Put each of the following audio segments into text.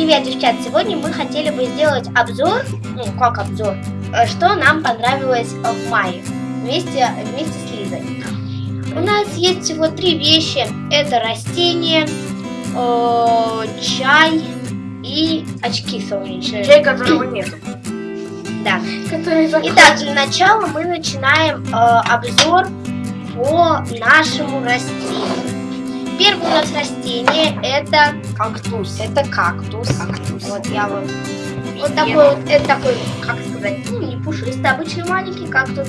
Привет, девчат! Сегодня мы хотели бы сделать обзор, ну как обзор, э, что нам понравилось в мае вместе, вместе с Лизой. У нас есть всего три вещи. Это растение, э, чай и очки солнечные. Чай, которого нету. Да. Который Итак, для начала мы начинаем э, обзор по нашему растению. Первое у нас растение это кактус. это кактус. Кактус. Вот я вот вот такой вот, это такой, как сказать, ну не пушистый, обычный маленький кактус.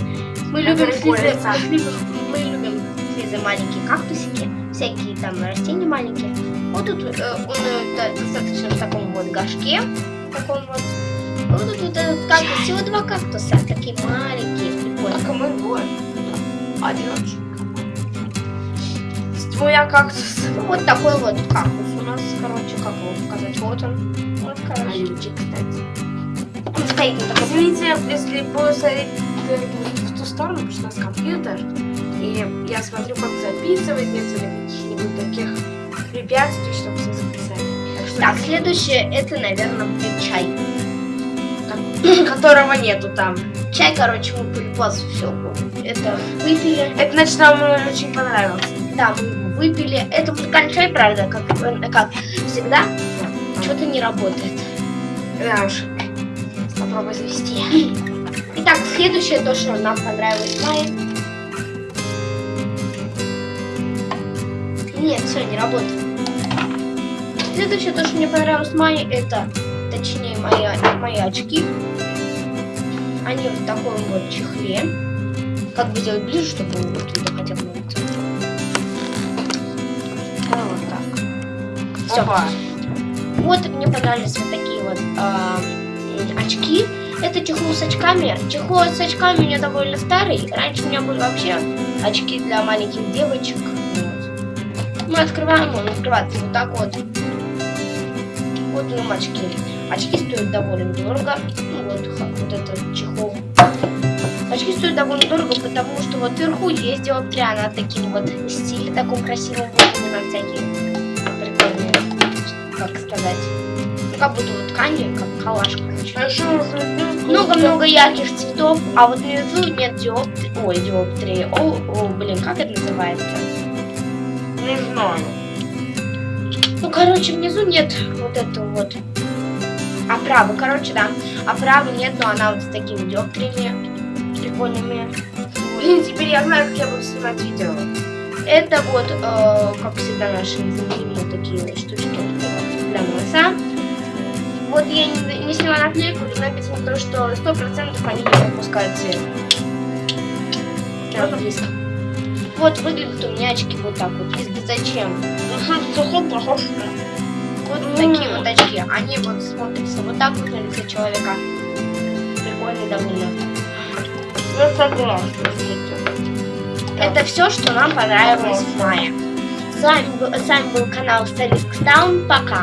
Мы любим Который с Лизой- колется. мы любим, мы любим с Лизой маленькие кактусики, всякие там растения маленькие. Вот тут э, он э, да- достаточно в таком вот горшке, таком вот. Вот тут вот этот кактус, всего два кактуса, такие маленькие, прикольные. А кому двое? Один. Твоя кактус. Вот такой вот кактус у нас, короче, как его показать, вот он. Вот, короче. Алючик, кстати. Он стоит на таком Извините, если буду смотреть э, в ту сторону, потому что у нас компьютер, и я смотрю, как записывать, нет каких-нибудь таких препятствий, чтобы все записать. Так что Так, следующее, это, наверное, будет чай. которого нету там. Чай, короче, мы полюбас все. Это выпили. Это значит, нам он очень понравился. Да, выпили. Это музыкальный чай, правда, как, э, как всегда. Что-то не работает. Да уж. Попробуй завести. Итак, следующее, то, что нам понравилось в мае. Нет, все, не работает. Следующее, то, что мне понравилось в мае, это, точнее, мои, мои очки. Они в таком вот чехле. Как бы сделать ближе, чтобы вот видно хотя бы Всё. Опа. Вот мне понравились вот такие вот м, очки. Это чехол с очками. Чехол с очками у меня довольно старый. Раньше у меня были вообще очки для маленьких девочек. Вот. Мы открываем, он открывается вот так вот. Вот у нас очки. Очки стоят довольно дорого. Ну вот, вот этот чехол. Очки стоят довольно дорого, потому что вот вверху есть диоптрия, она таким вот в стиле таком красивом, вот всякие как сказать, ну, как будто вот ткани, как калаш, короче. Хорошо, Много-много ярких цветов, а вот внизу нет диоптрии, ой, диоптрии, о, о, блин, как это называется? Не знаю. Ну, короче, внизу нет вот этого вот оправы, короче, да, оправы нет, но она вот с такими диоптриями прикольными. Блин, теперь я знаю, как я буду снимать видео. Это вот, э, как всегда, наши незаменимые такие штучки для носа. Вот я не, не сняла наклейку, но написано то, что сто процентов они не пропускают цвет. Близко. Вот выглядят у меня очки вот так вот. Лиза, зачем? Сухой похож. Вот такие вот очки. Они вот смотрятся вот так вот на лице человека. Прикольные довольно. Я согласна с этим. Это все, что нам понравилось в мае. С вами с вами был канал Старик Таун. Пока.